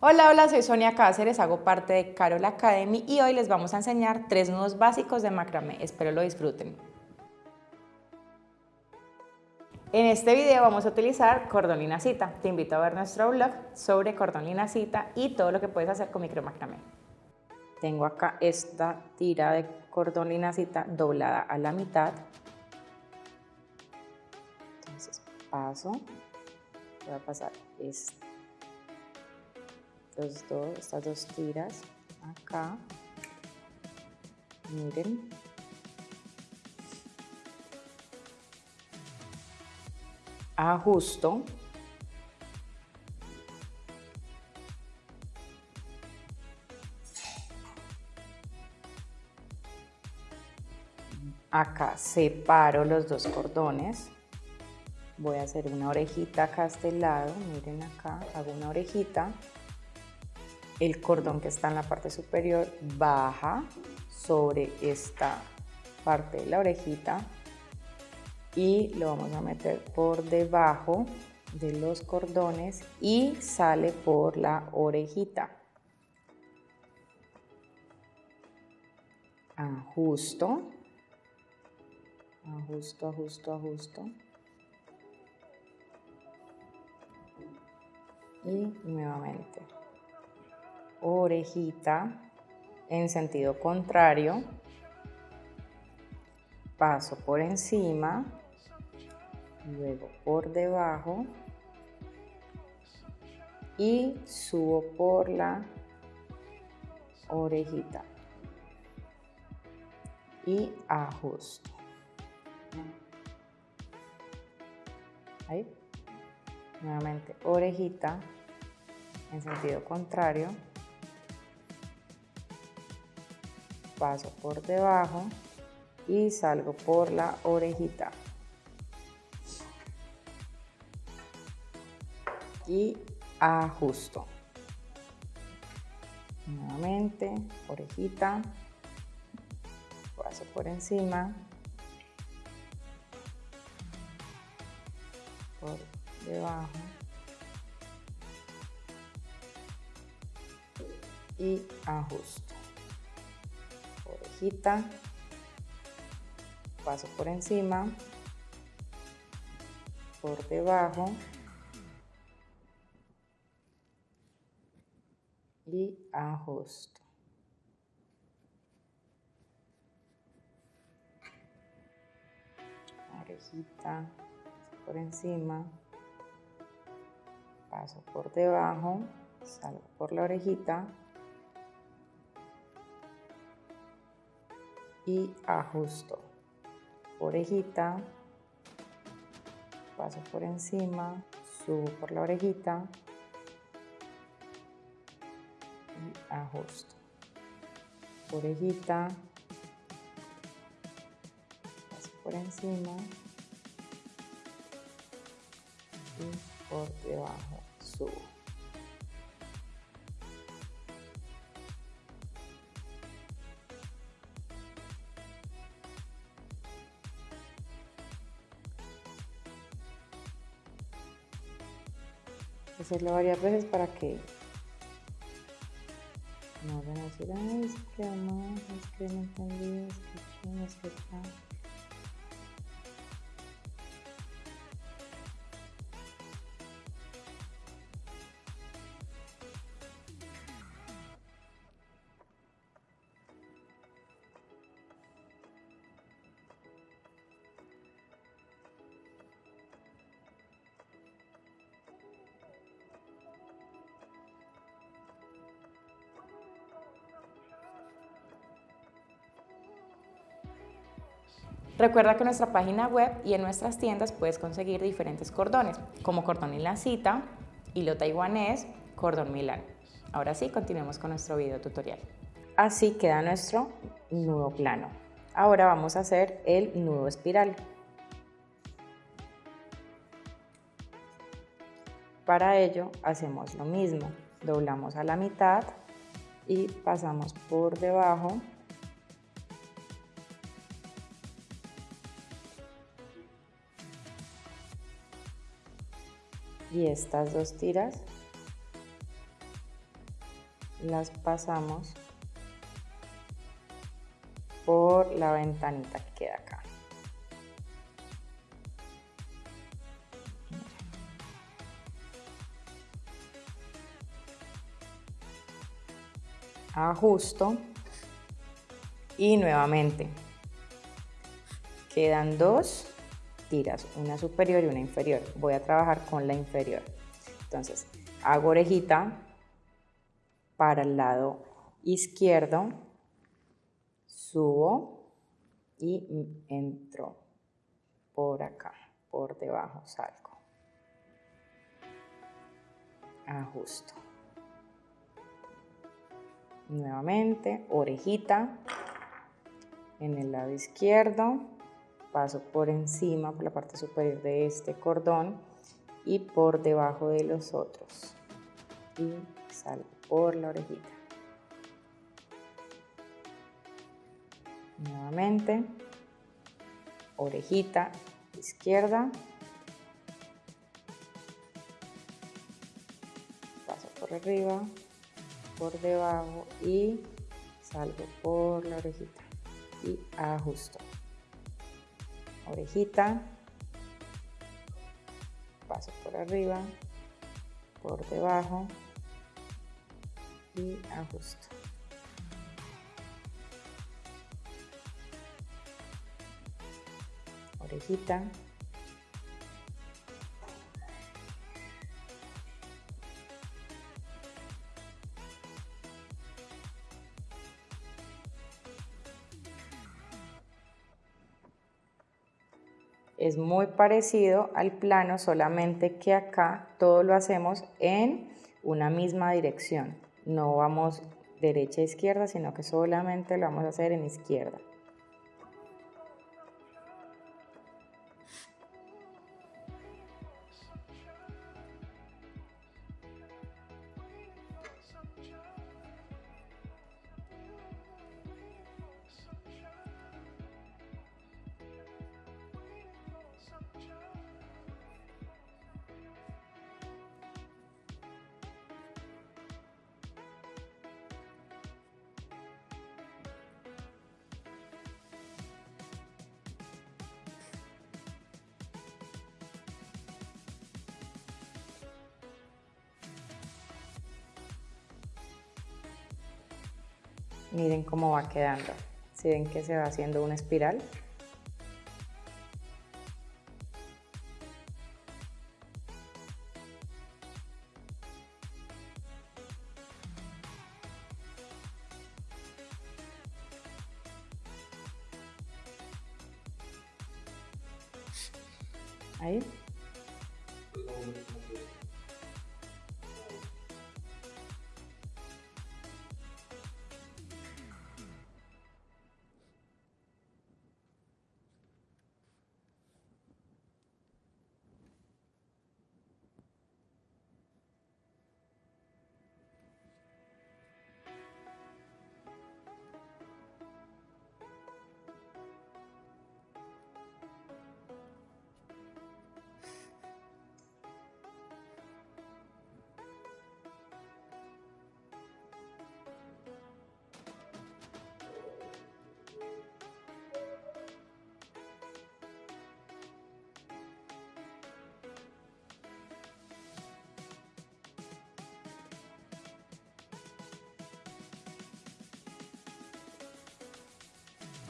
Hola, hola, soy Sonia Cáceres, hago parte de Carol Academy y hoy les vamos a enseñar tres nudos básicos de macramé. Espero lo disfruten. En este video vamos a utilizar cordón y cita. Te invito a ver nuestro blog sobre cordón y cita y todo lo que puedes hacer con micro macramé. Tengo acá esta tira de cordón y cita doblada a la mitad. Entonces paso, voy a pasar esta dos, estas dos tiras acá. Miren. Ajusto. Acá separo los dos cordones. Voy a hacer una orejita acá a este lado. Miren acá, hago una orejita el cordón que está en la parte superior baja sobre esta parte de la orejita y lo vamos a meter por debajo de los cordones y sale por la orejita. Ajusto, ajusto, ajusto, ajusto. Y nuevamente orejita en sentido contrario, paso por encima, luego por debajo y subo por la orejita y ajusto. Ahí. Nuevamente orejita en sentido contrario paso por debajo y salgo por la orejita. Y ajusto. Nuevamente, orejita, paso por encima, por debajo y ajusto paso por encima, por debajo y ajusto. Orejita por encima, paso por debajo, salgo por la orejita y ajusto. Orejita, paso por encima, subo por la orejita y ajusto. Orejita, paso por encima y por debajo subo. Hacerlo varias veces para que no van a decir, ay, es que no, es que no entendí, es que es que Recuerda que en nuestra página web y en nuestras tiendas puedes conseguir diferentes cordones, como cordón en la cita, hilo taiwanés, cordón milán. Ahora sí, continuemos con nuestro video tutorial. Así queda nuestro nudo plano. Ahora vamos a hacer el nudo espiral. Para ello hacemos lo mismo, doblamos a la mitad y pasamos por debajo y estas dos tiras las pasamos por la ventanita que queda acá. Ajusto y nuevamente quedan dos tiras, una superior y una inferior. Voy a trabajar con la inferior. Entonces, hago orejita para el lado izquierdo, subo y entro por acá, por debajo salgo. Ajusto. Nuevamente, orejita en el lado izquierdo, paso por encima, por la parte superior de este cordón y por debajo de los otros. Y salgo por la orejita. Nuevamente, orejita izquierda. Paso por arriba, por debajo y salgo por la orejita y ajusto. Orejita, paso por arriba, por debajo y ajusto. Orejita. Es muy parecido al plano, solamente que acá todo lo hacemos en una misma dirección. No vamos derecha a izquierda, sino que solamente lo vamos a hacer en izquierda. Miren cómo va quedando. Si ven que se va haciendo una espiral. Ahí.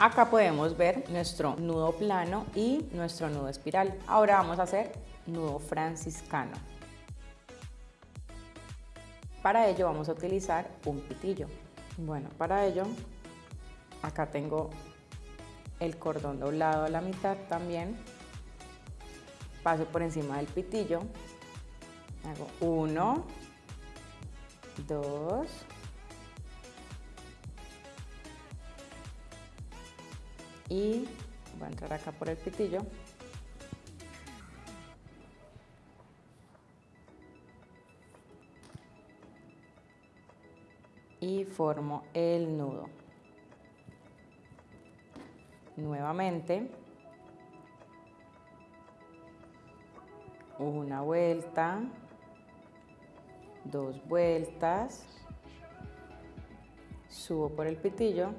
Acá podemos ver nuestro nudo plano y nuestro nudo espiral. Ahora vamos a hacer nudo franciscano. Para ello vamos a utilizar un pitillo. Bueno, para ello acá tengo el cordón doblado a la mitad también. Paso por encima del pitillo. Hago uno, dos, y voy a entrar acá por el pitillo. Y formo el nudo. Nuevamente una vuelta dos vueltas subo por el pitillo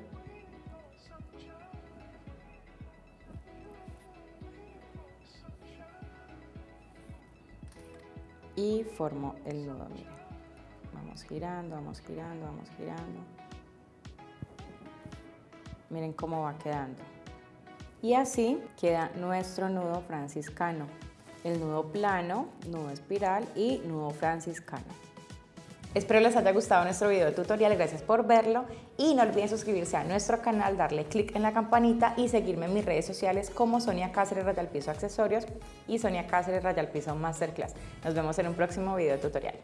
y formo el nudo, miren. Vamos girando, vamos girando, vamos girando. Miren cómo va quedando. Y así queda nuestro nudo franciscano. El nudo plano, nudo espiral y nudo franciscano. Espero les haya gustado nuestro video tutorial, gracias por verlo y no olviden suscribirse a nuestro canal, darle click en la campanita y seguirme en mis redes sociales como Sonia Cáceres Rayal Piso Accesorios y Sonia Cáceres Rayal Piso Masterclass. Nos vemos en un próximo video tutorial.